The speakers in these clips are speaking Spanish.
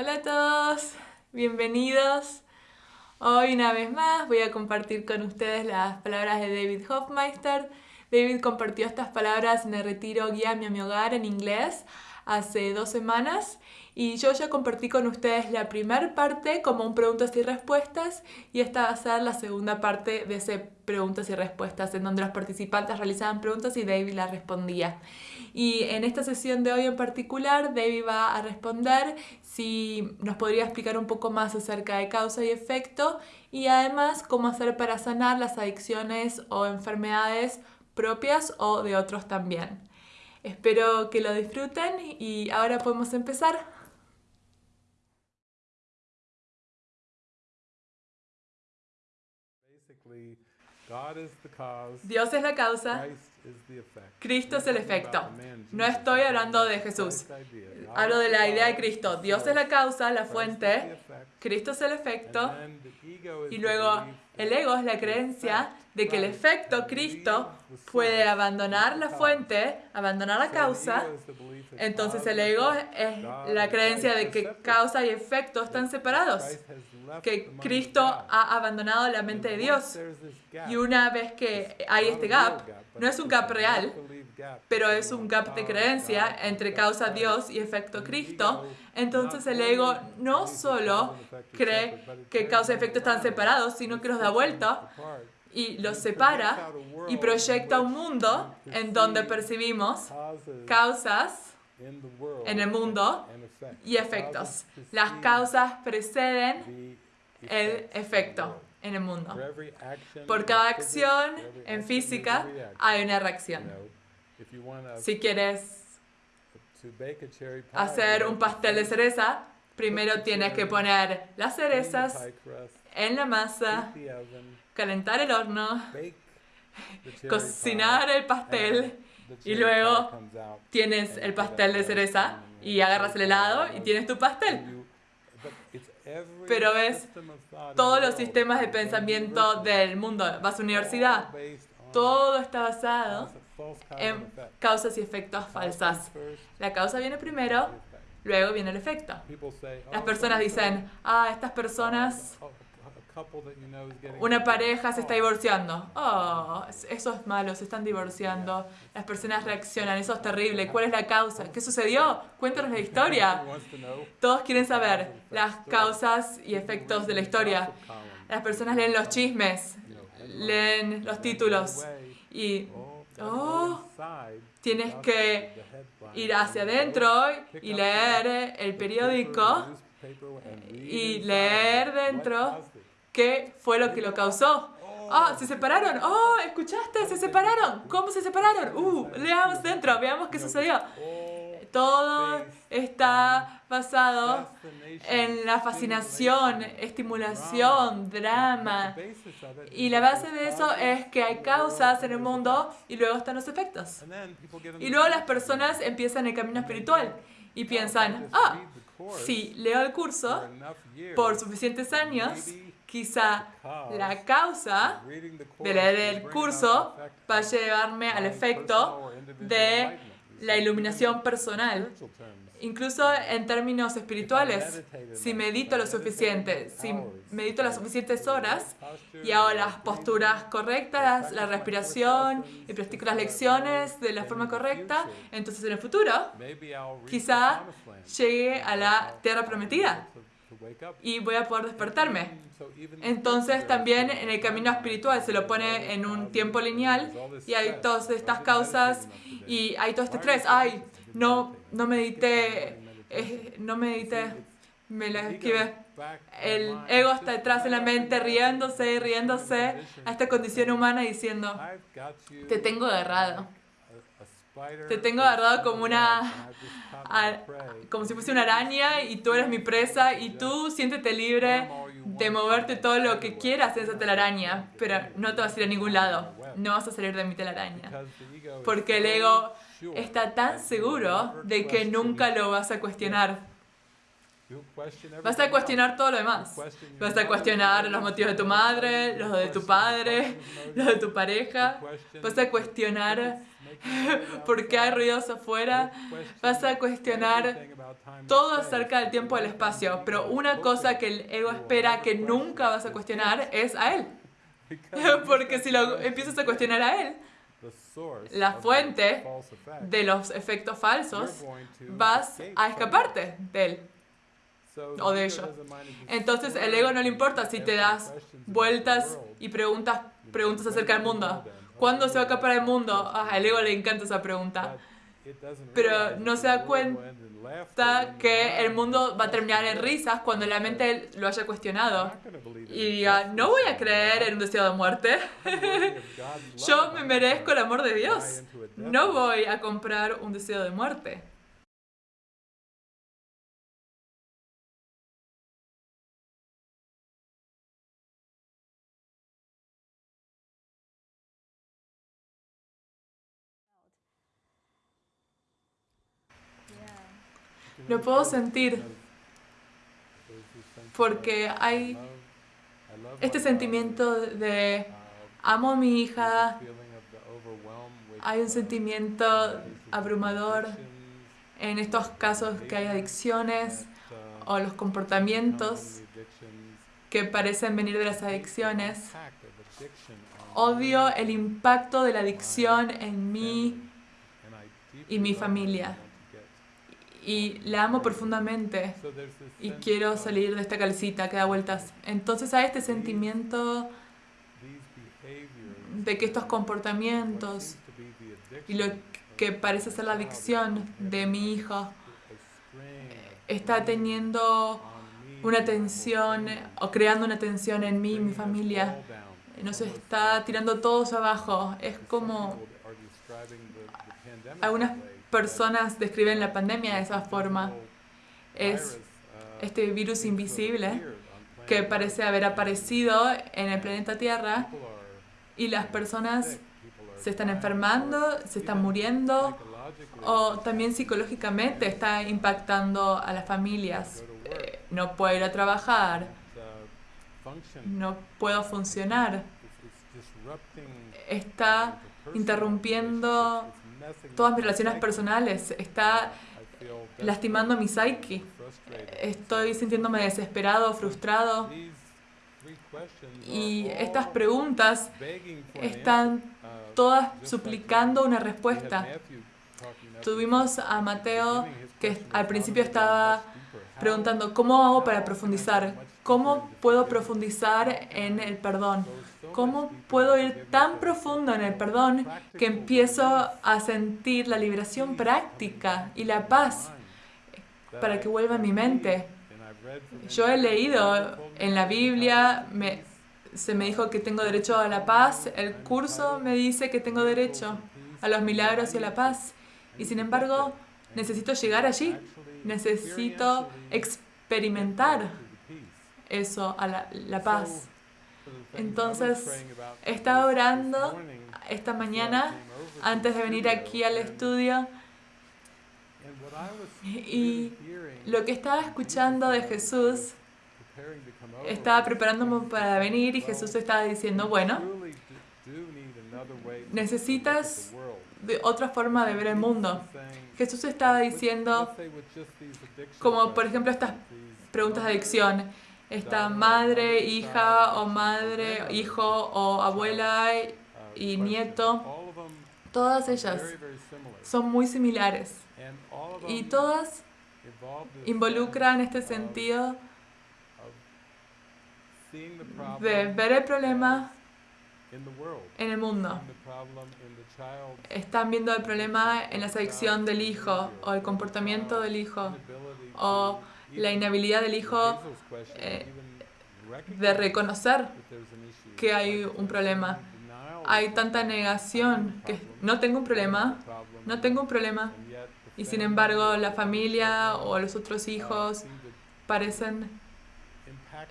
Hola a todos, bienvenidos. Hoy una vez más voy a compartir con ustedes las palabras de David Hofmeister. David compartió estas palabras el retiro Guíame a mi hogar en inglés hace dos semanas y yo ya compartí con ustedes la primera parte como un preguntas y respuestas y esta va a ser la segunda parte de ese preguntas y respuestas en donde los participantes realizaban preguntas y David las respondía. Y en esta sesión de hoy en particular David va a responder si nos podría explicar un poco más acerca de causa y efecto y además cómo hacer para sanar las adicciones o enfermedades propias o de otros también. Espero que lo disfruten y ahora podemos empezar. Dios es la causa, Cristo es el efecto. No estoy hablando de Jesús, hablo de la idea de Cristo. Dios es la causa, la fuente, Cristo es el efecto. Y luego el ego es la creencia de que el efecto Cristo puede abandonar la fuente, abandonar la causa. Entonces el ego es la creencia de que causa y efecto están separados que Cristo ha abandonado la mente de Dios. Y una vez que hay este gap, no es un gap real, pero es un gap de creencia entre causa Dios y efecto Cristo, entonces el ego no solo cree que causa y efecto están separados, sino que los da vuelta y los separa y proyecta un mundo en donde percibimos causas en el mundo y efectos. Las causas preceden el efecto en el mundo. Por cada acción en física hay una reacción. Si quieres hacer un pastel de cereza, primero tienes que poner las cerezas en la masa, calentar el horno, cocinar el pastel y luego tienes el pastel de cereza y agarras el helado y tienes tu pastel. Pero ves todos los sistemas de pensamiento del mundo. Vas a universidad, todo está basado en causas y efectos falsas. La causa viene primero, luego viene el efecto. Las personas dicen, ah, estas personas una pareja se está divorciando. Oh, eso es malo, se están divorciando. Las personas reaccionan, eso es terrible. ¿Cuál es la causa? ¿Qué sucedió? Cuéntanos la historia. Todos quieren saber las causas y efectos de la historia. Las personas leen los chismes, leen los títulos y, oh, tienes que ir hacia adentro y leer el periódico y leer dentro ¿Qué fue lo que lo causó? ¡Ah, se separaron! ¡Oh, escuchaste! ¡Se separaron! ¿Cómo se separaron? ¡Uh! Leamos dentro, veamos qué sucedió. Todo está basado en la fascinación, estimulación, drama. Y la base de eso es que hay causas en el mundo y luego están los efectos. Y luego las personas empiezan el camino espiritual y piensan, ah, si leo el curso por suficientes años, Quizá la causa de leer el curso va a llevarme al efecto de la iluminación personal. Incluso en términos espirituales, si medito lo suficiente, si medito las suficientes horas y hago las posturas correctas, la respiración y practico las lecciones de la forma correcta, entonces en el futuro quizá llegue a la tierra prometida y voy a poder despertarme. Entonces también en el camino espiritual se lo pone en un tiempo lineal y hay todas estas causas y hay todo este estrés. Ay, no, no medité, eh, no medité, me la esquivé. El ego está detrás de la mente riéndose y riéndose a esta condición humana diciendo, te tengo agarrado. Te tengo agarrado como una como si fuese una araña y tú eres mi presa y tú siéntete libre de moverte todo lo que quieras en esa telaraña, pero no te vas a ir a ningún lado, no vas a salir de mi telaraña, porque el ego está tan seguro de que nunca lo vas a cuestionar. Vas a cuestionar todo lo demás. Vas a cuestionar los motivos de tu madre, los de tu padre, los de tu pareja. Vas a cuestionar por qué hay ruidos afuera. Vas a cuestionar todo acerca del tiempo y el espacio. Pero una cosa que el ego espera que nunca vas a cuestionar es a él. Porque si lo empiezas a cuestionar a él, la fuente de los efectos falsos, vas a escaparte de él o de ellos. Entonces el ego no le importa si te das vueltas y preguntas, preguntas acerca del mundo. ¿Cuándo se va a escapar el mundo? Ah, el ego le encanta esa pregunta. Pero no se da cuenta que el mundo va a terminar en risas cuando la mente lo haya cuestionado. Y diga, no voy a creer en un deseo de muerte. Yo me merezco el amor de Dios. No voy a comprar un deseo de muerte. Lo puedo sentir. Porque hay este sentimiento de amo a mi hija, hay un sentimiento abrumador en estos casos que hay adicciones o los comportamientos que parecen venir de las adicciones. Odio el impacto de la adicción en mí y mi familia y la amo profundamente y quiero salir de esta calcita que da vueltas. Entonces hay este sentimiento de que estos comportamientos y lo que parece ser la adicción de mi hijo está teniendo una tensión o creando una tensión en mí y mi familia. Nos está tirando todos abajo. Es como algunas personas describen la pandemia de esa forma. Es este virus invisible que parece haber aparecido en el planeta Tierra y las personas se están enfermando, se están muriendo o también psicológicamente está impactando a las familias. Eh, no puedo ir a trabajar, no puedo funcionar, está interrumpiendo todas mis relaciones personales, está lastimando mi psyche. Estoy sintiéndome desesperado, frustrado. Y estas preguntas están todas suplicando una respuesta. Tuvimos a Mateo que al principio estaba preguntando, ¿cómo hago para profundizar? ¿Cómo puedo profundizar en el perdón? ¿Cómo puedo ir tan profundo en el perdón que empiezo a sentir la liberación práctica y la paz para que vuelva a mi mente? Yo he leído en la Biblia, se me dijo que tengo derecho a la paz, el curso me dice que tengo derecho a los milagros y a la paz. Y sin embargo, necesito llegar allí, necesito experimentar eso, a la paz. Entonces, estaba orando esta mañana antes de venir aquí al estudio y lo que estaba escuchando de Jesús, estaba preparándome para venir y Jesús estaba diciendo, bueno, necesitas de otra forma de ver el mundo. Jesús estaba diciendo, como por ejemplo estas preguntas de adicción, esta madre, hija o madre, hijo o abuela y nieto, todas ellas son muy similares. Y todas involucran este sentido de ver el problema en el mundo. Están viendo el problema en la adicción del hijo o el comportamiento del hijo o la inhabilidad del hijo eh, de reconocer que hay un problema. Hay tanta negación que no tengo un problema, no tengo un problema. Y sin embargo la familia o los otros hijos parecen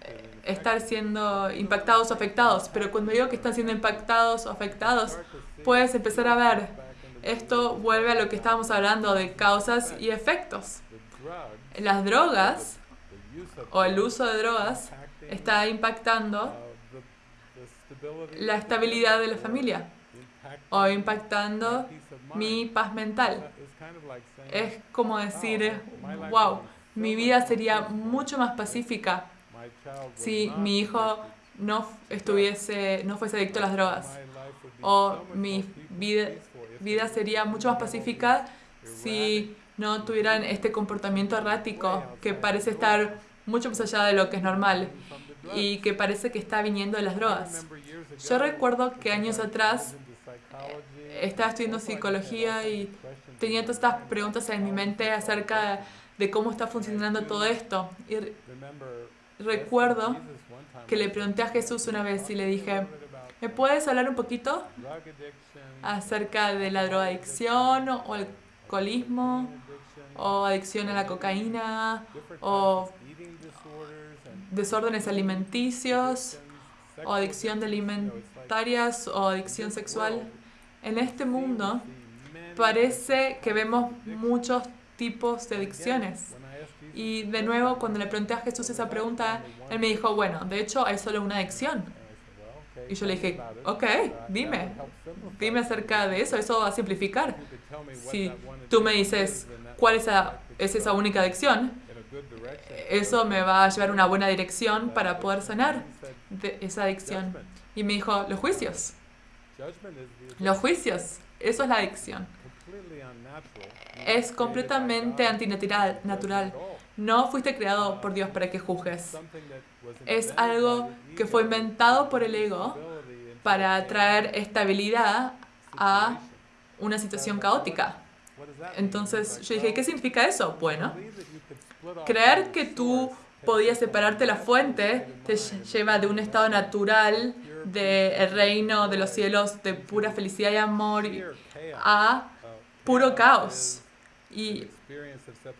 eh, estar siendo impactados o afectados. Pero cuando digo que están siendo impactados o afectados, puedes empezar a ver, esto vuelve a lo que estábamos hablando de causas y efectos las drogas o el uso de drogas está impactando la estabilidad de la familia o impactando mi paz mental. Es como decir, wow, mi vida sería mucho más pacífica si mi hijo no estuviese, no fuese adicto a las drogas. O mi vida, vida sería mucho más pacífica si no tuvieran este comportamiento errático que parece estar mucho más allá de lo que es normal y que parece que está viniendo de las drogas. Yo recuerdo que años atrás estaba estudiando psicología y tenía todas estas preguntas en mi mente acerca de cómo está funcionando todo esto. Y recuerdo que le pregunté a Jesús una vez y le dije, ¿me puedes hablar un poquito acerca de la drogadicción o alcoholismo o adicción a la cocaína o desórdenes alimenticios o adicción alimentarias o adicción sexual. En este mundo parece que vemos muchos tipos de adicciones. Y de nuevo, cuando le pregunté a Jesús esa pregunta, él me dijo, bueno, de hecho hay solo una adicción. Y yo le dije, ok, dime, dime acerca de eso, eso va a simplificar. Si tú me dices, ¿cuál es esa, es esa única adicción? Eso me va a llevar una buena dirección para poder sanar esa adicción. Y me dijo, los juicios. Los juicios, eso es la adicción. Es completamente antinatural. Natural. No fuiste creado por Dios para que juzgues. Es algo que fue inventado por el ego para traer estabilidad a una situación caótica. Entonces yo dije, ¿qué significa eso? Bueno, creer que tú podías separarte la fuente te lleva de un estado natural del reino de los cielos de pura felicidad y amor a puro caos. Y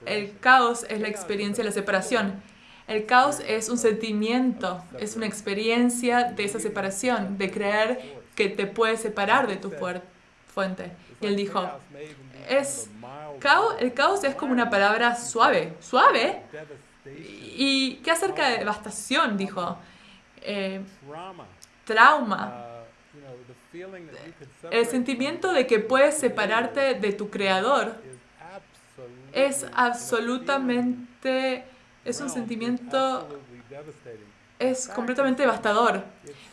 el caos es la experiencia de la separación. El caos es un sentimiento, es una experiencia de esa separación, de creer que te puedes separar de tu fuente. Y él dijo, es, caos, el caos es como una palabra suave, suave. ¿Y qué acerca de devastación? Dijo, eh, trauma. El sentimiento de que puedes separarte de tu creador es absolutamente, es un sentimiento, es completamente devastador.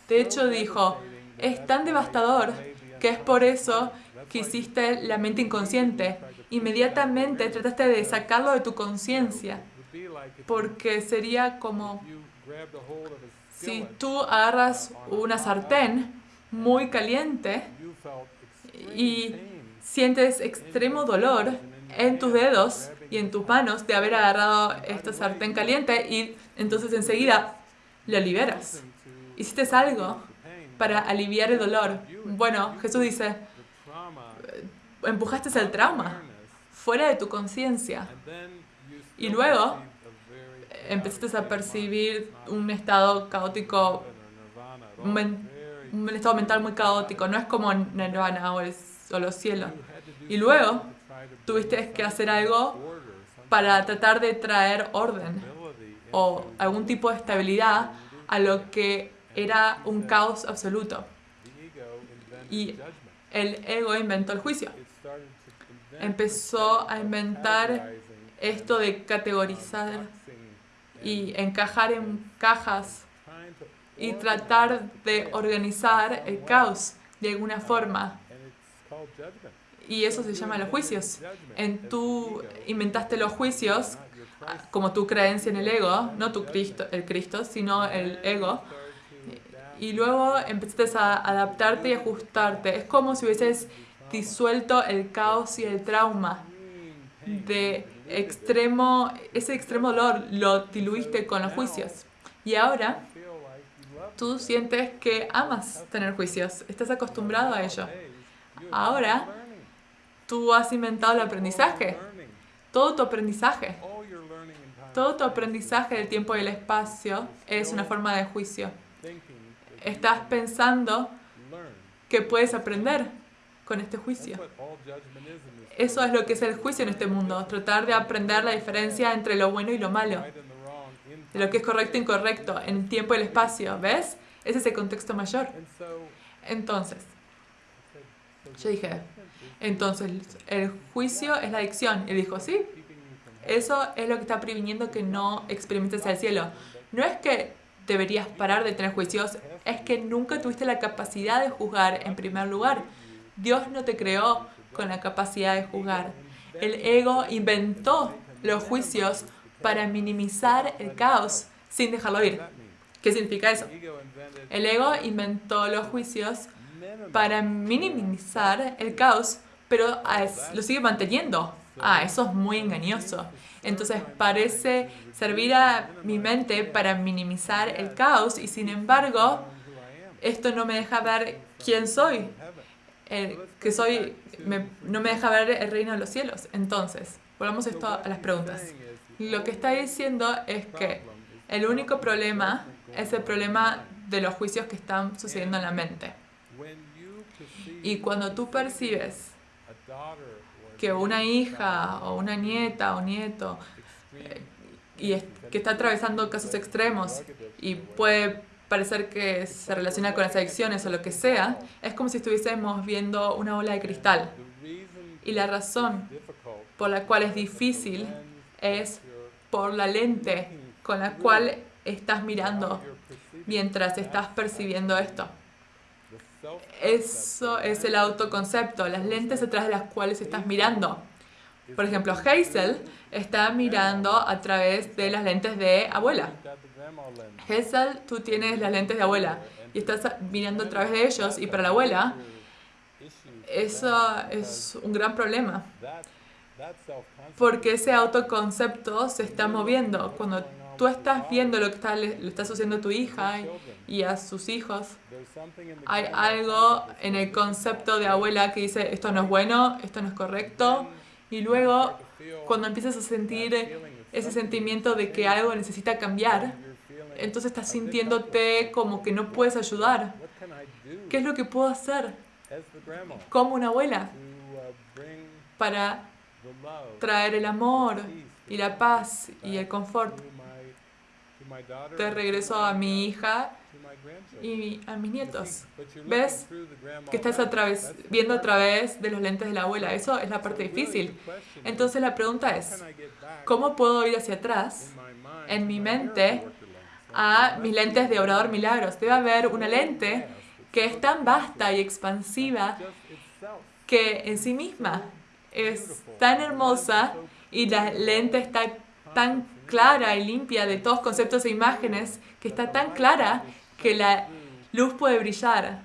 De hecho, dijo, es tan devastador que es por eso que hiciste la mente inconsciente. Inmediatamente trataste de sacarlo de tu conciencia, porque sería como si tú agarras una sartén muy caliente y sientes extremo dolor en tus dedos y en tus manos de haber agarrado esta sartén caliente y entonces enseguida lo liberas. Hiciste algo para aliviar el dolor. Bueno, Jesús dice, empujaste el trauma fuera de tu conciencia. Y luego empezaste a percibir un estado caótico, un, estado mental muy caótico. No es como Nirvana o, o los cielos. Y luego tuviste que hacer algo para tratar de traer orden o algún tipo de estabilidad a lo que era un caos absoluto. Y el ego inventó el juicio. Empezó a inventar esto de categorizar y encajar en cajas y tratar de organizar el caos de alguna forma. Y eso se llama los juicios. En tú inventaste los juicios como tu creencia en el ego, no tu Cristo, el Cristo, sino el ego. Y luego empezaste a adaptarte y ajustarte. Es como si hubieses disuelto el caos y el trauma de extremo, ese extremo dolor lo diluiste con los juicios. Y ahora tú sientes que amas tener juicios, estás acostumbrado a ello. Ahora tú has inventado el aprendizaje, todo tu aprendizaje. Todo tu aprendizaje del tiempo y el espacio es una forma de juicio. Estás pensando que puedes aprender con este juicio. Eso es lo que es el juicio en este mundo, tratar de aprender la diferencia entre lo bueno y lo malo. de lo que es correcto e incorrecto en el tiempo y el espacio, ¿ves? Ese es el contexto mayor. Entonces, yo dije, entonces el juicio es la adicción. Y dijo, sí, eso es lo que está previniendo que no experimentes el cielo. No es que deberías parar de tener juicios, es que nunca tuviste la capacidad de juzgar en primer lugar. Dios no te creó con la capacidad de juzgar. El ego inventó los juicios para minimizar el caos sin dejarlo ir. ¿Qué significa eso? El ego inventó los juicios para minimizar el caos, pero lo sigue manteniendo. Ah, eso es muy engañoso. Entonces parece servir a mi mente para minimizar el caos y sin embargo, esto no me deja ver quién soy, que soy, no me deja ver el reino de los cielos. Entonces, volvamos esto a las preguntas. Lo que está diciendo es que el único problema es el problema de los juicios que están sucediendo en la mente. Y cuando tú percibes que una hija o una nieta o nieto eh, y que está atravesando casos extremos y puede parecer que se relaciona con las adicciones o lo que sea, es como si estuviésemos viendo una bola de cristal. Y la razón por la cual es difícil es por la lente con la cual estás mirando mientras estás percibiendo esto. Eso es el autoconcepto, las lentes detrás de las cuales estás mirando. Por ejemplo, Hazel está mirando a través de las lentes de abuela. Hazel, tú tienes las lentes de abuela y estás mirando a través de ellos y para la abuela eso es un gran problema. Porque ese autoconcepto se está moviendo. Cuando tú estás viendo lo que está, le, está sucediendo a tu hija y a sus hijos, hay algo en el concepto de abuela que dice esto no es bueno, esto no es correcto. Y luego, cuando empiezas a sentir ese sentimiento de que algo necesita cambiar, entonces estás sintiéndote como que no puedes ayudar. ¿Qué es lo que puedo hacer como una abuela para traer el amor y la paz y el confort de regreso a mi hija y a mis nietos. ¿Ves? Que estás viendo a través de los lentes de la abuela. Eso es la parte difícil. Entonces la pregunta es, ¿cómo puedo ir hacia atrás en mi mente a mis lentes de Obrador Milagros? Debe haber una lente que es tan vasta y expansiva que en sí misma es tan hermosa y la lente está tan clara y limpia de todos conceptos e imágenes, que está tan clara que la luz puede brillar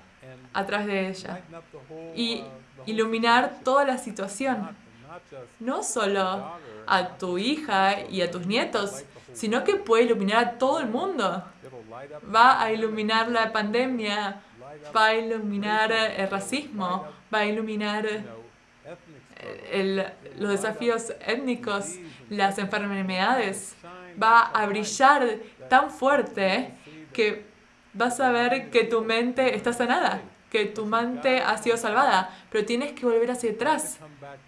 a través de ella y iluminar toda la situación. No solo a tu hija y a tus nietos, sino que puede iluminar a todo el mundo. Va a iluminar la pandemia, va a iluminar el racismo, va a iluminar los desafíos étnicos, las enfermedades, va a brillar tan fuerte que vas a ver que tu mente está sanada, que tu mente ha sido salvada, pero tienes que volver hacia atrás,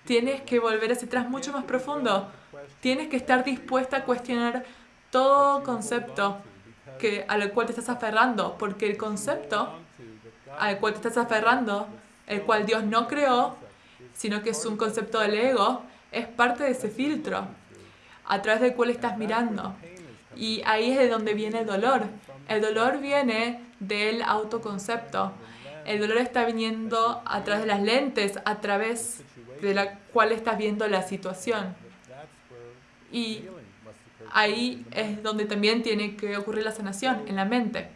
tienes que volver hacia atrás mucho más profundo, tienes que estar dispuesta a cuestionar todo concepto que, al cual te estás aferrando, porque el concepto al cual te estás aferrando, el cual Dios no creó, sino que es un concepto del ego, es parte de ese filtro a través del cual estás mirando. Y ahí es de donde viene el dolor. El dolor viene del autoconcepto. El dolor está viniendo a través de las lentes, a través de la cual estás viendo la situación. Y ahí es donde también tiene que ocurrir la sanación, en la mente.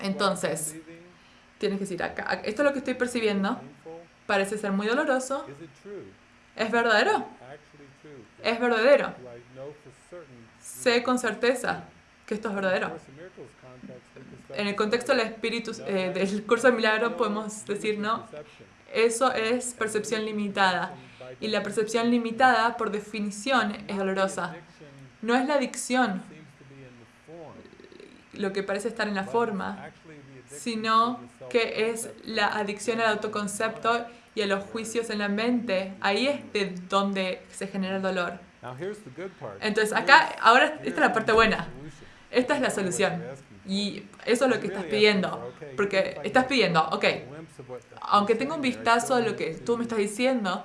Entonces, tienes que decir, acá, esto es lo que estoy percibiendo, parece ser muy doloroso. ¿Es verdadero? Es verdadero. Sé con certeza que esto es verdadero. En el contexto del espíritu eh, del curso de milagro podemos decir, no, eso es percepción limitada. Y la percepción limitada, por definición, es dolorosa. No es la adicción lo que parece estar en la forma, sino que es la adicción al autoconcepto y a los juicios en la mente. Ahí es de donde se genera el dolor. Entonces, acá, ahora, esta es la parte buena. Esta es la solución. Y eso es lo que estás pidiendo. Porque estás pidiendo, ok, aunque tenga un vistazo de lo que tú me estás diciendo,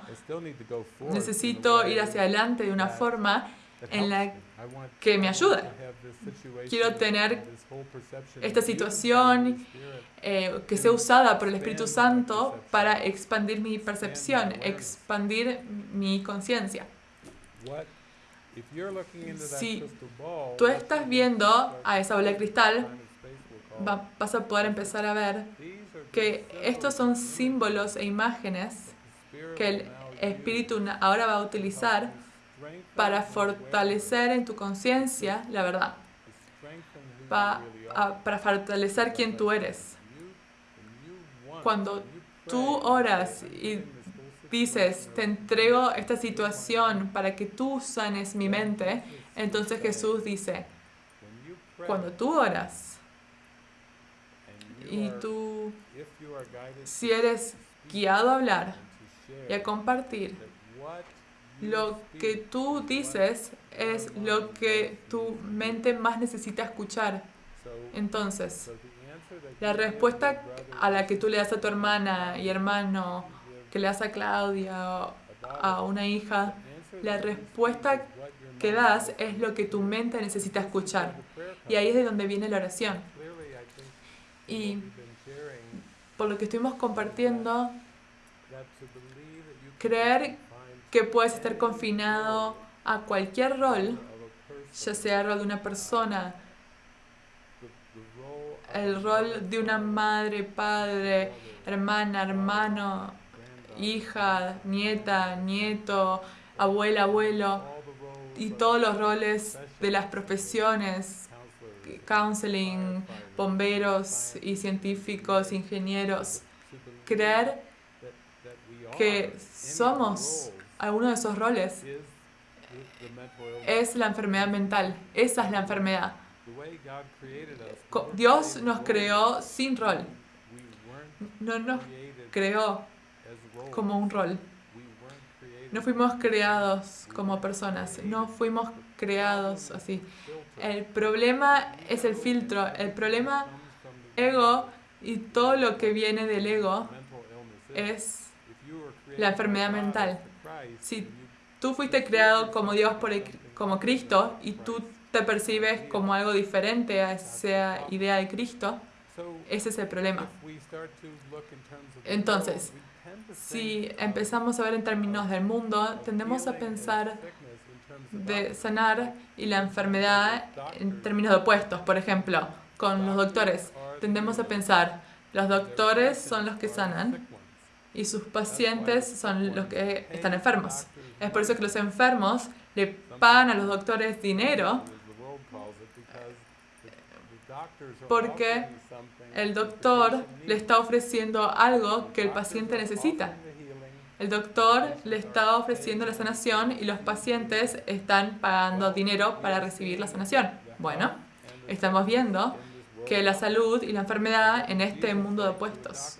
necesito ir hacia adelante de una forma en la que me ayude. Quiero tener esta situación eh, que sea usada por el Espíritu Santo para expandir mi percepción, expandir mi conciencia. Si tú estás viendo a esa bola de cristal, vas a poder empezar a ver que estos son símbolos e imágenes que el Espíritu ahora va a utilizar para fortalecer en tu conciencia la verdad, para fortalecer quién tú eres. Cuando tú oras y dices, te entrego esta situación para que tú sanes mi mente, entonces Jesús dice, cuando tú oras y tú, si eres guiado a hablar y a compartir, lo que tú dices es lo que tu mente más necesita escuchar. Entonces, la respuesta a la que tú le das a tu hermana y hermano, que le das a Claudia, a una hija, la respuesta que das es lo que tu mente necesita escuchar. Y ahí es de donde viene la oración. Y por lo que estuvimos compartiendo, creer que puedes estar confinado a cualquier rol, ya sea el rol de una persona, el rol de una madre, padre, hermana, hermano, hija, nieta, nieto, abuela, abuelo, y todos los roles de las profesiones, counseling, bomberos y científicos, ingenieros. Creer que somos alguno de esos roles es la enfermedad mental. Esa es la enfermedad. Dios nos creó sin rol. No nos creó como un rol. No fuimos creados como personas, no fuimos creados así. El problema es el filtro, el problema ego y todo lo que viene del ego es la enfermedad mental. Si tú fuiste creado como Dios, por como Cristo, y tú te percibes como algo diferente a esa idea de Cristo, ese es el problema. Entonces, si empezamos a ver en términos del mundo, tendemos a pensar de sanar y la enfermedad en términos de opuestos. Por ejemplo, con los doctores, tendemos a pensar, los doctores son los que sanan y sus pacientes son los que están enfermos. Es por eso que los enfermos le pagan a los doctores dinero porque el doctor le está ofreciendo algo que el paciente necesita. El doctor le está ofreciendo la sanación y los pacientes están pagando dinero para recibir la sanación. Bueno, estamos viendo que la salud y la enfermedad en este mundo de opuestos.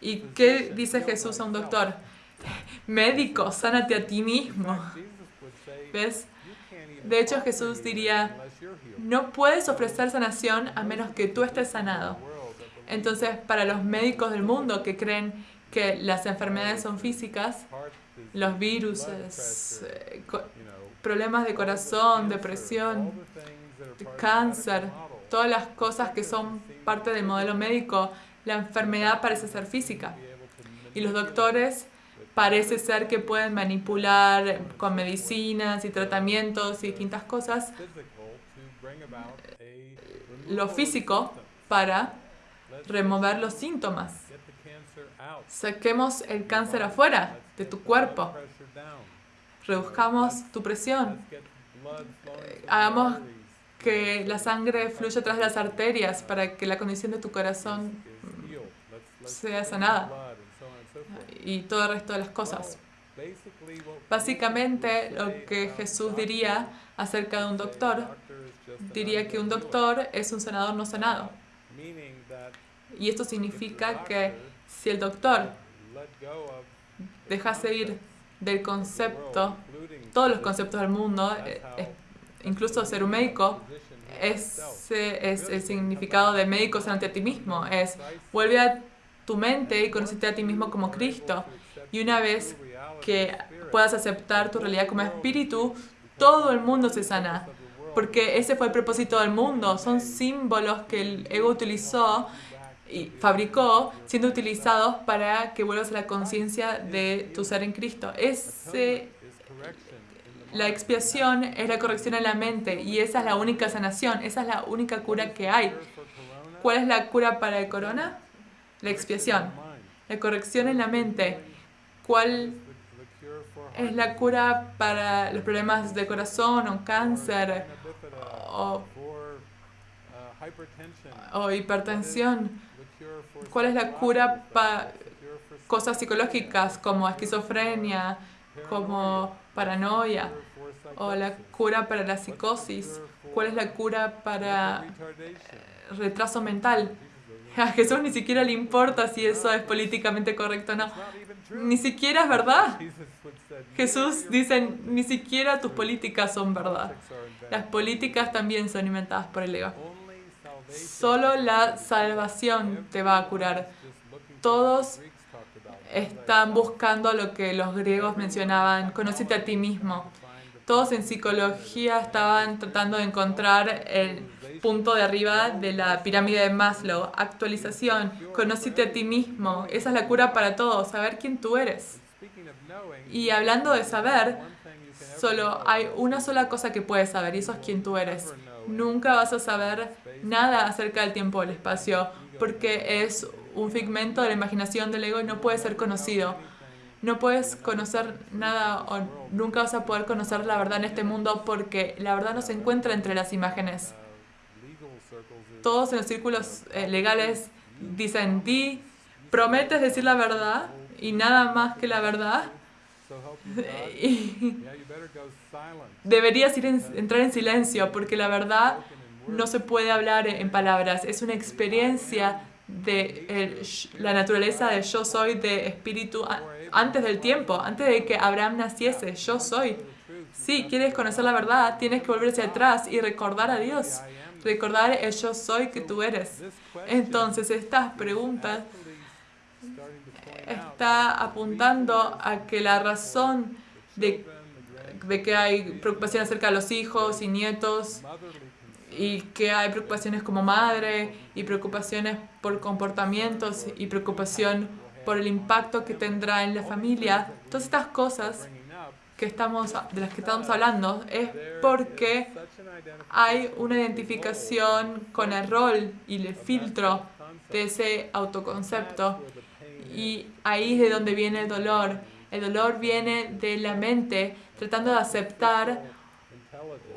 ¿Y qué dice Jesús a un doctor? Médico, sánate a ti mismo. ¿Ves? De hecho, Jesús diría, no puedes ofrecer sanación a menos que tú estés sanado. Entonces, para los médicos del mundo que creen que las enfermedades son físicas, los virus, eh, problemas de corazón, depresión, cáncer, todas las cosas que son parte del modelo médico, la enfermedad parece ser física. Y los doctores parece ser que pueden manipular con medicinas y tratamientos y distintas cosas lo físico para remover los síntomas. Saquemos el cáncer afuera de tu cuerpo. Reduzcamos tu presión. Hagamos que la sangre fluya tras las arterias para que la condición de tu corazón sea sanada y todo el resto de las cosas. Básicamente lo que Jesús diría acerca de un doctor, diría que un doctor es un sanador no sanado. Y esto significa que si el doctor dejase ir del concepto, todos los conceptos del mundo, eh, incluso ser un médico, ese es el significado de médicos ante ti mismo. Es vuelve a tu mente y conocerte a ti mismo como Cristo. Y una vez que puedas aceptar tu realidad como espíritu, todo el mundo se sana. Porque ese fue el propósito del mundo. Son símbolos que el ego utilizó y fabricó siendo utilizados para que vuelvas a la conciencia de tu ser en Cristo. Ese, la expiación es la corrección en la mente y esa es la única sanación, esa es la única cura que hay. ¿Cuál es la cura para el corona? La expiación, la corrección en la mente. ¿Cuál es la cura para los problemas de corazón o cáncer o, o hipertensión? ¿Cuál es la cura para cosas psicológicas como esquizofrenia, como paranoia? ¿O la cura para la psicosis? ¿Cuál es la cura para eh, retraso mental? A Jesús ni siquiera le importa si eso es políticamente correcto o no. Ni siquiera es verdad. Jesús dice, ni siquiera tus políticas son verdad. Las políticas también son inventadas por el ego. Solo la salvación te va a curar. Todos están buscando lo que los griegos mencionaban, conócete a ti mismo. Todos en psicología estaban tratando de encontrar el punto de arriba de la pirámide de Maslow. Actualización, conócete a ti mismo. Esa es la cura para todos, saber quién tú eres. Y hablando de saber, solo hay una sola cosa que puedes saber y eso es quién tú eres. Nunca vas a saber nada acerca del tiempo o el espacio porque es un figmento de la imaginación del ego y no puede ser conocido. No puedes conocer nada o nunca vas a poder conocer la verdad en este mundo porque la verdad no se encuentra entre las imágenes. Todos en los círculos eh, legales dicen, di, prometes decir la verdad y nada más que la verdad. Deberías ir entrar en silencio porque la verdad no se puede hablar en palabras, es una experiencia de la naturaleza de yo soy, de espíritu antes del tiempo, antes de que Abraham naciese, yo soy. Si quieres conocer la verdad, tienes que volver hacia atrás y recordar a Dios, recordar el yo soy que tú eres. Entonces, estas preguntas está apuntando a que la razón de, de que hay preocupación acerca de los hijos y nietos y que hay preocupaciones como madre y preocupaciones por comportamientos y preocupación por el impacto que tendrá en la familia, todas estas cosas que estamos, de las que estamos hablando es porque hay una identificación con el rol y el filtro de ese autoconcepto y ahí es de donde viene el dolor. El dolor viene de la mente tratando de aceptar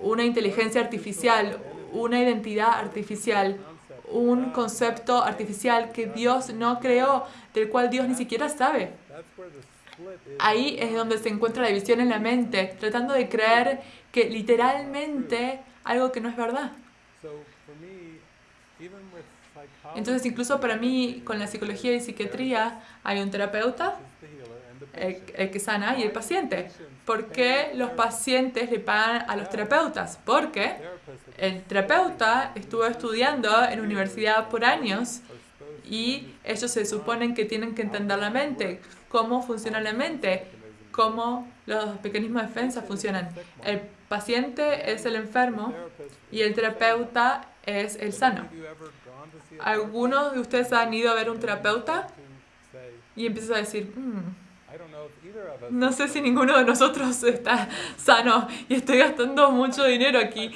una inteligencia artificial, una identidad artificial, un concepto artificial que Dios no creó, del cual Dios ni siquiera sabe. Ahí es donde se encuentra la división en la mente, tratando de creer que literalmente algo que no es verdad. Entonces, incluso para mí, con la psicología y psiquiatría, hay un terapeuta, el, que sana, y el paciente. ¿Por qué los pacientes le pagan a los terapeutas? Porque el terapeuta estuvo estudiando en universidad por años y ellos se suponen que tienen que entender la mente, cómo funciona la mente, cómo los mecanismos de defensa funcionan. El paciente es el enfermo y el terapeuta es el sano. ¿Algunos de ustedes han ido a ver un terapeuta? Y empiezas a decir, hmm, no sé si ninguno de nosotros está sano y estoy gastando mucho dinero aquí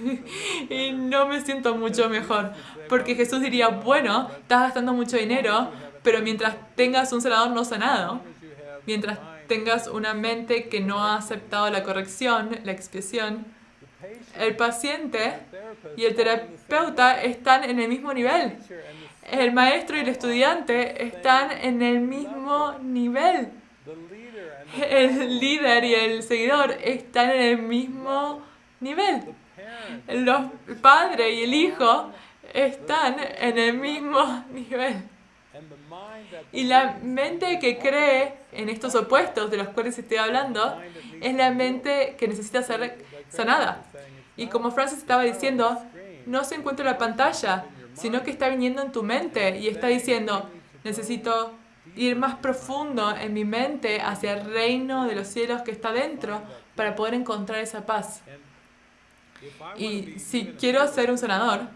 y no me siento mucho mejor. Porque Jesús diría, bueno, estás gastando mucho dinero, pero mientras tengas un sanador no sanado, mientras tengas una mente que no ha aceptado la corrección, la expiación, el paciente y el terapeuta están en el mismo nivel. El maestro y el estudiante están en el mismo nivel. El líder y el seguidor están en el mismo nivel. Los padre y el hijo están en el mismo nivel. Y la mente que cree en estos opuestos de los cuales estoy hablando es la mente que necesita ser sanada. Y como Francis estaba diciendo, no se encuentra en la pantalla, sino que está viniendo en tu mente y está diciendo, necesito ir más profundo en mi mente hacia el reino de los cielos que está dentro para poder encontrar esa paz. Y si quiero ser un sanador,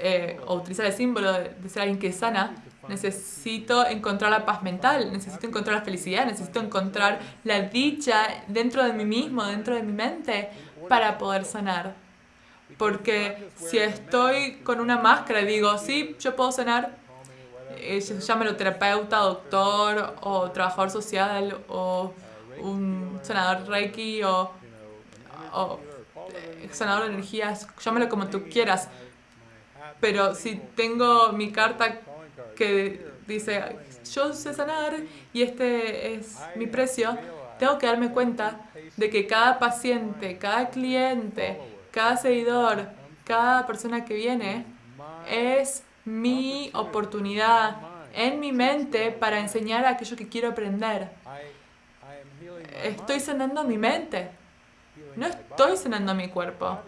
eh, o utilizar el símbolo de ser alguien que sana, necesito encontrar la paz mental, necesito encontrar la felicidad, necesito encontrar la dicha dentro de mí mismo, dentro de mi mente, para poder sanar. Porque si estoy con una máscara y digo, sí, yo puedo sanar, eh, llámelo terapeuta, doctor, o trabajador social, o un sanador reiki, o, eh, sanador de energías, llámelo como tú quieras. Pero si tengo mi carta que dice, yo sé sanar y este es mi precio, tengo que darme cuenta de que cada paciente, cada cliente, cada seguidor, cada persona que viene es mi oportunidad en mi mente para enseñar aquello que quiero aprender. Estoy sanando mi mente. No estoy sanando mi cuerpo.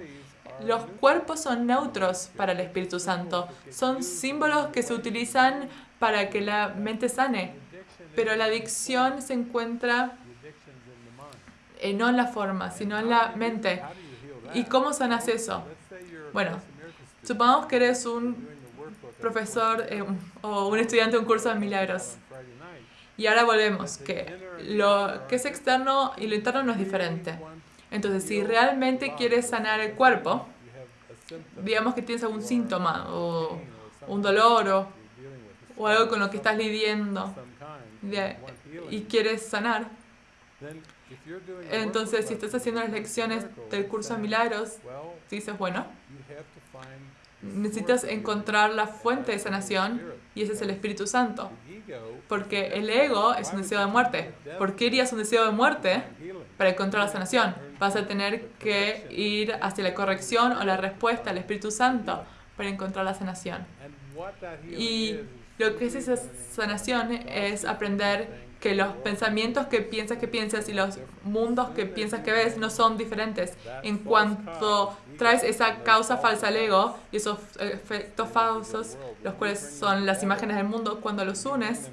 Los cuerpos son neutros para el Espíritu Santo. Son símbolos que se utilizan para que la mente sane. Pero la adicción se encuentra eh, no en la forma, sino en la mente. ¿Y cómo sanas eso? Bueno, supongamos que eres un profesor eh, o un estudiante de un curso de milagros. Y ahora volvemos, que lo que es externo y lo interno no es diferente. Entonces, si realmente quieres sanar el cuerpo, digamos que tienes algún síntoma o un dolor o, algo con lo que estás lidiando y quieres sanar, entonces si estás haciendo las lecciones del curso de milagros, dices, bueno, necesitas encontrar la fuente de sanación y ese es el Espíritu Santo. Porque el ego es un deseo de muerte. ¿Por qué irías un deseo de muerte para encontrar la sanación? Vas a tener que ir hacia la corrección o la respuesta al Espíritu Santo para encontrar la sanación. Y lo que es esa sanación es aprender que los pensamientos que piensas que piensas y los mundos que piensas que ves no son diferentes. En cuanto traes esa causa falsa al ego y esos efectos falsos, los cuales son las imágenes del mundo, cuando los unes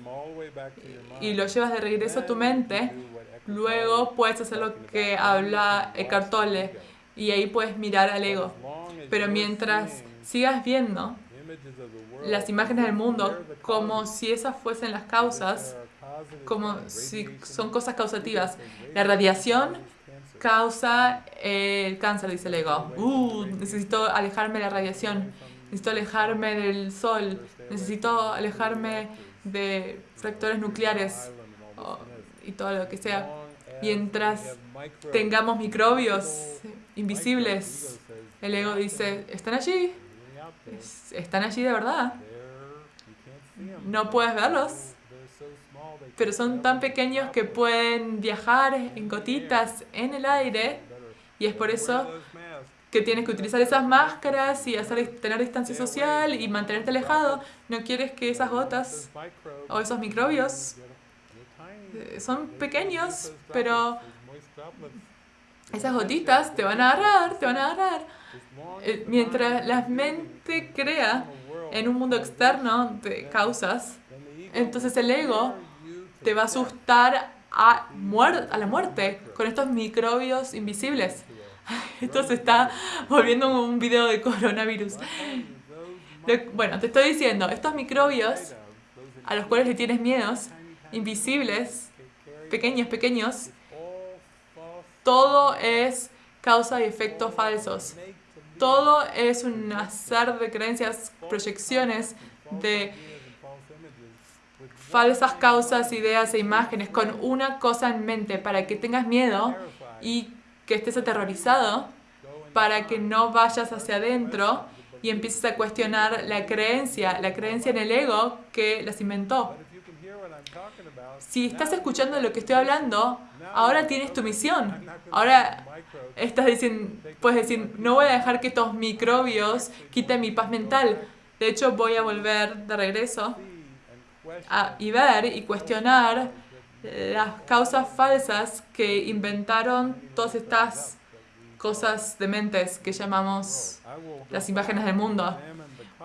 y los llevas de regreso a tu mente, luego puedes hacer lo que habla Eckhart Tolle y ahí puedes mirar al ego. Pero mientras sigas viendo las imágenes del mundo como si esas fuesen las causas, como si son cosas causativas. La radiación causa el cáncer, dice el ego. Uh, necesito alejarme de la radiación, necesito alejarme del sol, necesito alejarme de factores nucleares y todo lo que sea. Mientras tengamos microbios invisibles, el ego dice, están allí, están allí de verdad. No puedes verlos, pero son tan pequeños que pueden viajar en gotitas en el aire y es por eso que tienes que utilizar esas máscaras y hacer, tener distancia social y mantenerte alejado. No quieres que esas gotas o esos microbios eh, son pequeños, pero esas gotitas te van a agarrar, te van a agarrar. Eh, mientras la mente crea en un mundo externo de causas, entonces el ego te va a asustar a, a la muerte con estos microbios invisibles. Esto se está volviendo un video de coronavirus. Bueno, te estoy diciendo, estos microbios a los cuales le tienes miedos, invisibles, pequeños, pequeños, todo es causa y efectos falsos. Todo es un azar de creencias, proyecciones de falsas causas, ideas e imágenes con una cosa en mente para que tengas miedo y que estés aterrorizado, para que no vayas hacia adentro y empieces a cuestionar la creencia, la creencia en el ego que las inventó. Si estás escuchando lo que estoy hablando, ahora tienes tu misión. Ahora estás diciendo, puedes decir, no voy a dejar que estos microbios quiten mi paz mental. De hecho, voy a volver de regreso y ver y cuestionar las causas falsas que inventaron todas estas cosas dementes que llamamos las imágenes del mundo.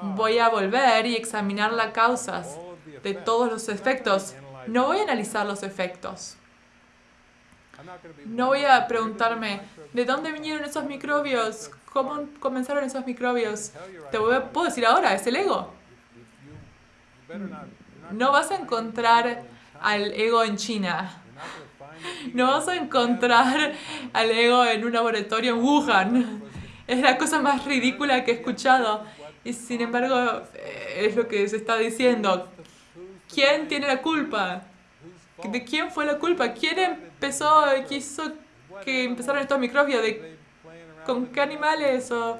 Voy a volver y examinar las causas de todos los efectos. No voy a analizar los efectos. No voy a preguntarme, ¿de dónde vinieron esos microbios? ¿Cómo comenzaron esos microbios? Te voy a, puedo decir ahora, es el ego. No vas a encontrar al ego en China. No vas a encontrar al ego en un laboratorio en Wuhan. Es la cosa más ridícula que he escuchado. Y sin embargo, eh, es lo que se está diciendo. ¿Quién tiene la culpa? ¿De quién fue la culpa? ¿Quién empezó, quiso que empezaron estos microbios? ¿De, ¿Con qué animales? ¿O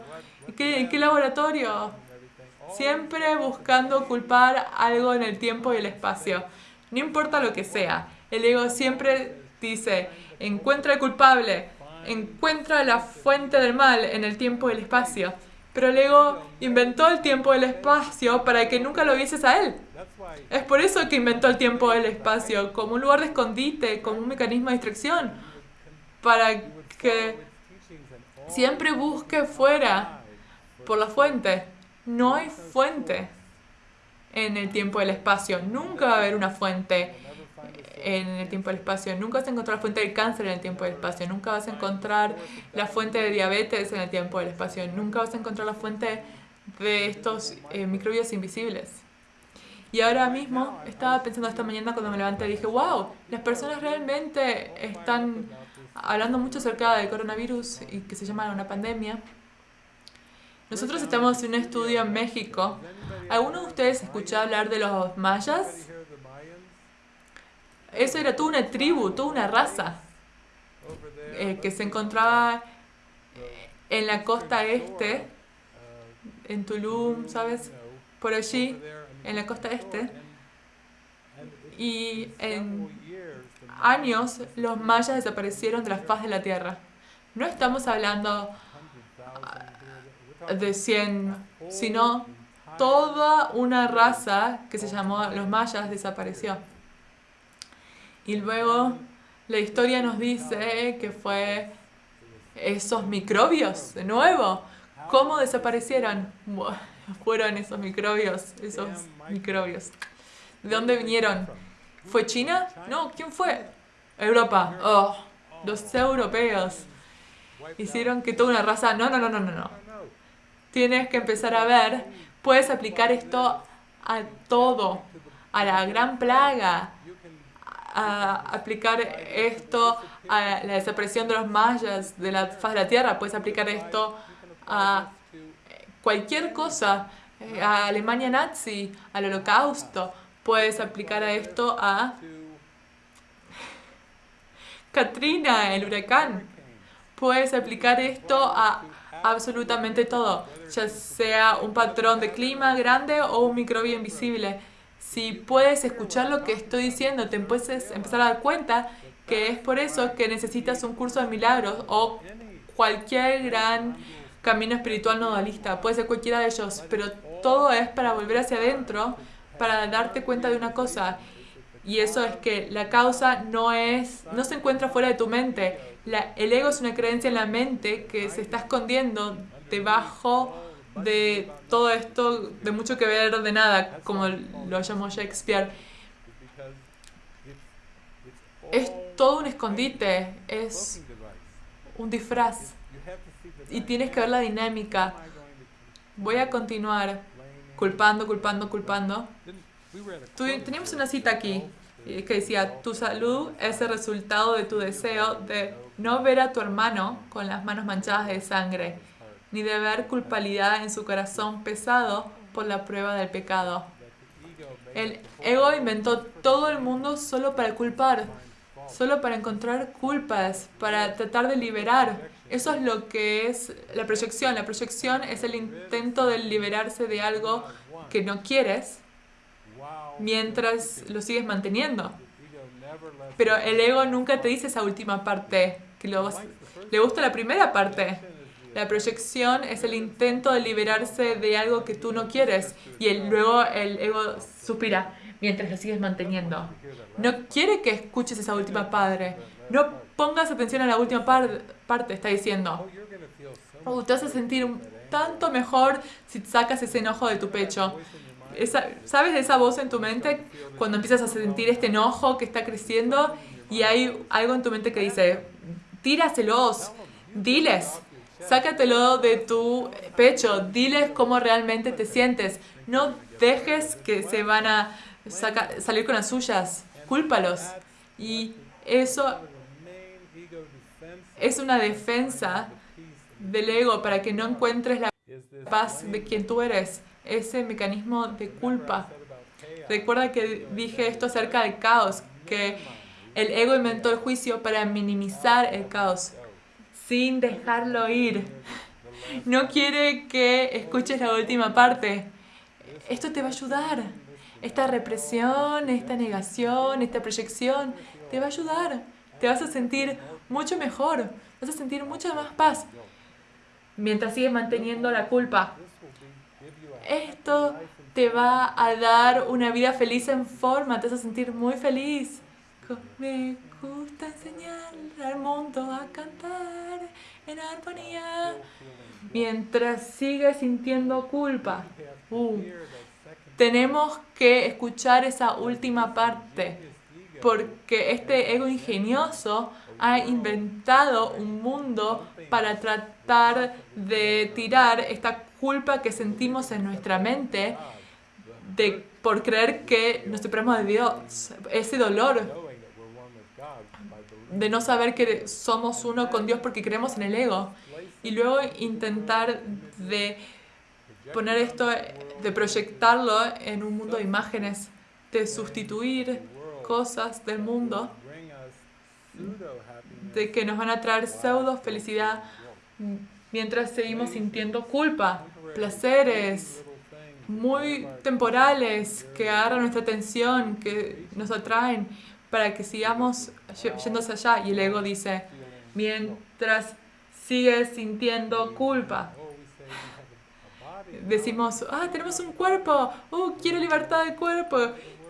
¿En qué laboratorio? Siempre buscando culpar algo en el tiempo y el espacio. No importa lo que sea. El ego siempre dice, encuentra el culpable, encuentra la fuente del mal en el tiempo y el espacio. Pero el ego inventó el tiempo y el espacio para que nunca lo vieses a él. Es por eso que inventó el tiempo y el espacio, como un lugar de escondite, como un mecanismo de distracción, para que siempre busque fuera por la fuente. No hay fuente en el tiempo y el espacio. Nunca va a haber una fuente en el tiempo y el espacio. Nunca vas a encontrar la fuente del cáncer en el tiempo y el espacio. Nunca vas a encontrar la fuente de diabetes en el tiempo y el espacio. Nunca vas a encontrar la fuente de estos eh, microbios invisibles. Y ahora mismo estaba pensando esta mañana cuando me levanté, dije, wow, las personas realmente están hablando mucho acerca del coronavirus y que se llama una pandemia. Nosotros estamos en un estudio en México. ¿Alguno de ustedes escuchó hablar de los mayas? Eso era toda una tribu, toda una raza eh, que se encontraba en la costa este, en Tulum, ¿sabes? Por allí, en la costa este. Y en años los mayas desaparecieron de la faz de la tierra. No estamos hablando de 100, sino toda una raza que se llamó los mayas desapareció. Y luego la historia nos dice que fue esos microbios, de nuevo, ¿cómo desaparecieron? Fueron esos microbios, esos microbios. ¿De dónde vinieron? ¿Fue China? No, ¿quién fue? Europa. Oh, los europeos. Hicieron que toda una raza... No, no, no, no, no, no tienes que empezar a ver, puedes aplicar esto a todo, a la gran plaga, a aplicar esto a la desaparición de los mayas de la faz de la tierra, puedes aplicar esto a cualquier cosa, a Alemania nazi, al holocausto, puedes aplicar esto a Katrina, el huracán, puedes aplicar esto a absolutamente todo, ya sea un patrón de clima grande o un microbio invisible. Si puedes escuchar lo que estoy diciendo, te puedes empezar a dar cuenta que es por eso que necesitas un curso de milagros o cualquier gran camino espiritual no dualista. Puede ser cualquiera de ellos, pero todo es para volver hacia adentro, para darte cuenta de una cosa. Y eso es que la causa no es, no se encuentra fuera de tu mente, el ego es una creencia en la mente que se está escondiendo debajo de todo esto de mucho que ver de nada, como lo llamó Shakespeare. Es todo un escondite, es un disfraz. Y tienes que ver la dinámica. Voy a continuar culpando, culpando, culpando. Teníamos una cita aquí que decía, tu salud es el resultado de tu deseo de no ver a tu hermano con las manos manchadas de sangre, ni de ver culpabilidad en su corazón pesado por la prueba del pecado. El ego inventó todo el mundo solo para culpar, solo para encontrar culpas, para tratar de liberar. Eso es lo que es la proyección. La proyección es el intento de liberarse de algo que no quieres mientras lo sigues manteniendo. Pero el ego nunca te dice esa última parte, que le gusta la primera parte. La proyección es el intento de liberarse de algo que tú no quieres y luego el ego suspira mientras lo sigues manteniendo. No quiere que escuches esa última parte, No pongas atención a la última parte, está diciendo. Oh, te vas a sentir tanto mejor si sacas ese enojo de tu pecho. ¿Sabes esa voz en tu mente cuando empiezas a sentir este enojo que está creciendo y hay algo en tu mente que dice, tíraselos, diles, sácatelo de tu pecho, diles cómo realmente te sientes. No dejes que se van a salir con las suyas, cúlpalos. Y eso es una defensa del ego para que no encuentres la paz de quien tú eres, ese mecanismo de culpa. Recuerda que dije esto acerca del caos, que el ego inventó el juicio para minimizar el caos, sin dejarlo ir. No quiere que escuches la última parte. Esto te va a ayudar. Esta represión, esta negación, esta proyección, te va a ayudar. Te vas a sentir mucho mejor. Vas a sentir mucha más paz mientras sigues manteniendo la culpa. Esto te va a dar una vida feliz en forma, te vas a sentir muy feliz. Me gusta enseñar al mundo a cantar en armonía mientras sigue sintiendo culpa. Uh, tenemos que escuchar esa última parte porque este ego ingenioso ha inventado un mundo para tratar de tirar esta culpa que sentimos en nuestra mente de, por creer que nos separamos de Dios, ese dolor de no saber que somos uno con Dios porque creemos en el ego. Y luego intentar de poner esto, de proyectarlo en un mundo de imágenes, de sustituir cosas del mundo, de que nos van a traer pseudo felicidad mientras seguimos sintiendo culpa, placeres muy temporales que agarran nuestra atención, que nos atraen para que sigamos yéndose allá. Y el ego dice, mientras sigues sintiendo culpa. Decimos, ah, tenemos un cuerpo, uh, quiero libertad del cuerpo,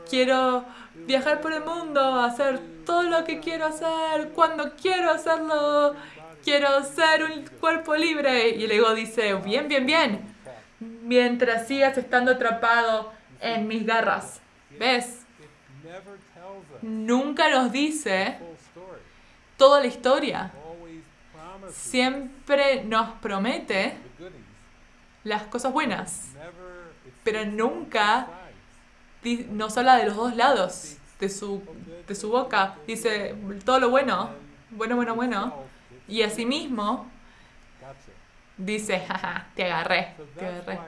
quiero viajar por el mundo, hacer todo lo que quiero hacer, cuando quiero hacerlo, quiero ser un cuerpo libre. Y el ego dice, bien, bien, bien, mientras sigas estando atrapado en mis garras. ¿Ves? nunca nos dice toda la historia. Siempre nos promete las cosas buenas, pero nunca nos habla de los dos lados de su, de su boca. Dice todo lo bueno, bueno, bueno, bueno. Y asimismo dice, jaja, te agarré, te agarré.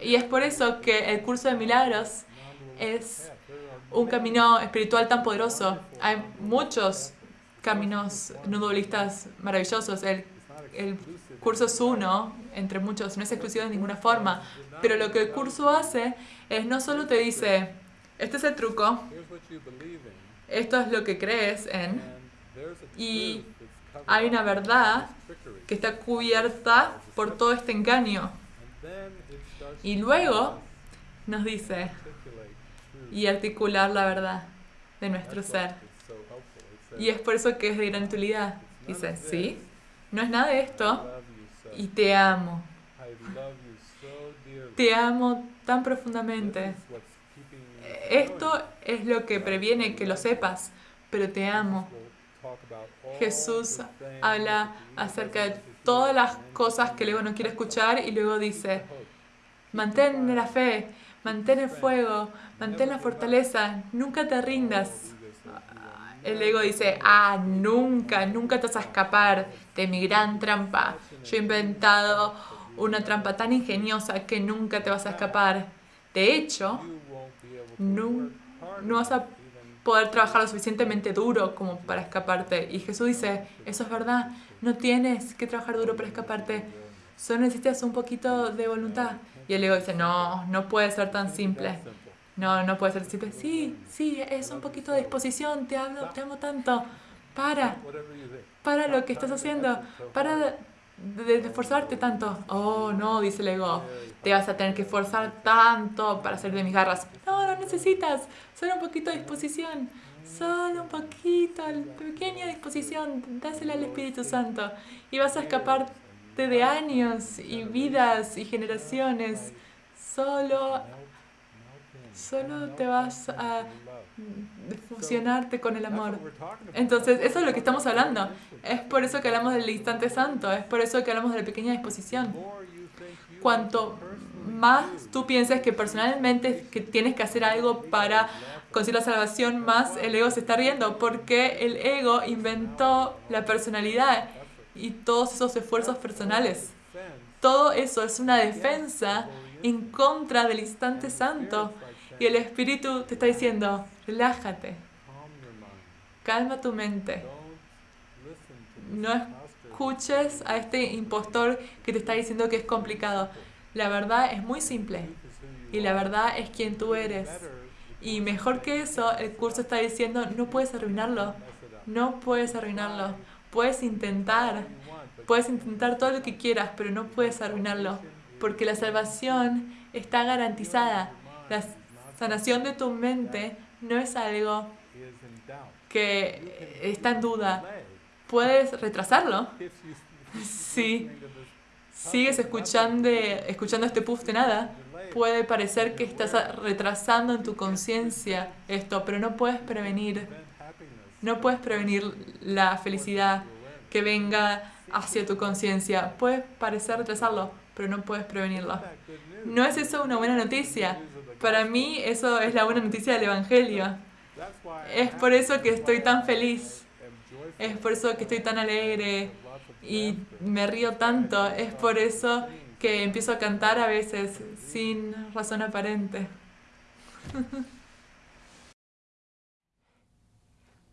Y es por eso que el curso de milagros es un camino espiritual tan poderoso. Hay muchos caminos no dualistas maravillosos. El, el curso es uno, entre muchos, no es exclusivo de ninguna forma. Pero lo que el curso hace es no solo te dice, este es el truco, esto es lo que crees en, y hay una verdad que está cubierta por todo este engaño. Y luego nos dice, y articular la verdad de nuestro ser. Y es por eso que es de gran utilidad. Dice, sí, no es nada de esto y te amo. Te amo tan profundamente. Esto es lo que previene que lo sepas, pero te amo. Jesús habla acerca de todas las cosas que luego no quiere escuchar y luego dice, mantén la fe, mantén el fuego, mantén la fortaleza, nunca te rindas. El ego dice, ah, nunca, nunca te vas a escapar de mi gran trampa. Yo he inventado una trampa tan ingeniosa que nunca te vas a escapar. De hecho, no, no vas a poder trabajar lo suficientemente duro como para escaparte. Y Jesús dice, eso es verdad, no tienes que trabajar duro para escaparte, solo necesitas un poquito de voluntad. Y el ego dice, no, no puede ser tan simple. No, no puede ser simple. Sí, sí, es un poquito de disposición, te, hablo, te amo tanto. Para, para lo que estás haciendo, para de, tanto. Oh, no, dice el ego, te vas a tener que esforzar tanto para salir de mis garras. No, no necesitas, solo un poquito de disposición. Solo un poquito, pequeña disposición, dásela al Espíritu Santo y vas a escaparte de años y vidas y generaciones. Solo, solo te vas a fusionarte con el amor. Entonces, eso es lo que estamos hablando. Es por eso que hablamos del instante santo, es por eso que hablamos de la pequeña disposición. Cuanto más tú pienses que personalmente que tienes que hacer algo para conseguir la salvación, más el ego se está riendo, porque el ego inventó la personalidad y todos esos esfuerzos personales. Todo eso es una defensa en contra del instante santo. Y el Espíritu te está diciendo, relájate, calma tu mente. No escuches a este impostor que te está diciendo que es complicado. La verdad es muy simple y la verdad es quien tú eres. Y mejor que eso, el curso está diciendo, no puedes arruinarlo, no puedes arruinarlo. Puedes intentar, puedes intentar todo lo que quieras, pero no puedes arruinarlo, porque la salvación está garantizada. La sanación de tu mente no es algo que está en duda. Puedes retrasarlo. Sí. sigues escuchando, escuchando este puff de nada, puede parecer que estás retrasando en tu conciencia esto, pero no puedes prevenir, no puedes prevenir la felicidad que venga hacia tu conciencia. Puede parecer retrasarlo, pero no puedes prevenirlo. ¿No es eso una buena noticia? Para mí eso es la buena noticia del Evangelio. Es por eso que estoy tan feliz. Es por eso que estoy tan alegre y me río tanto. Es por eso que empiezo a cantar a veces sin razón aparente.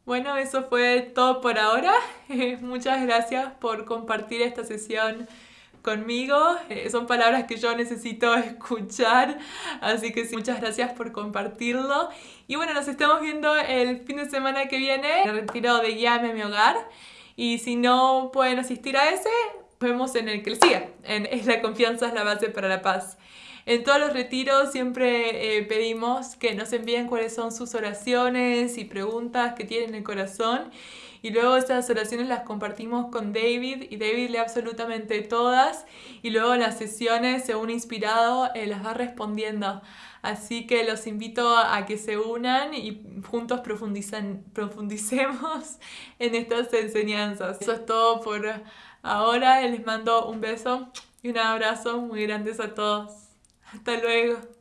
Bueno, eso fue todo por ahora. Muchas gracias por compartir esta sesión conmigo. Eh, son palabras que yo necesito escuchar, así que muchas gracias por compartirlo. Y bueno, nos estamos viendo el fin de semana que viene, el retiro de Guiame a mi hogar. Y si no pueden asistir a ese, vemos en el que le. En la confianza es la base para la paz. En todos los retiros siempre eh, pedimos que nos envíen cuáles son sus oraciones y preguntas que tienen en el corazón. Y luego esas oraciones las compartimos con David y David lee absolutamente todas. Y luego en las sesiones, según inspirado, eh, las va respondiendo. Así que los invito a que se unan y juntos profundicemos en estas enseñanzas. Eso es todo por ahora. Les mando un beso y un abrazo muy grandes a todos. Hasta luego.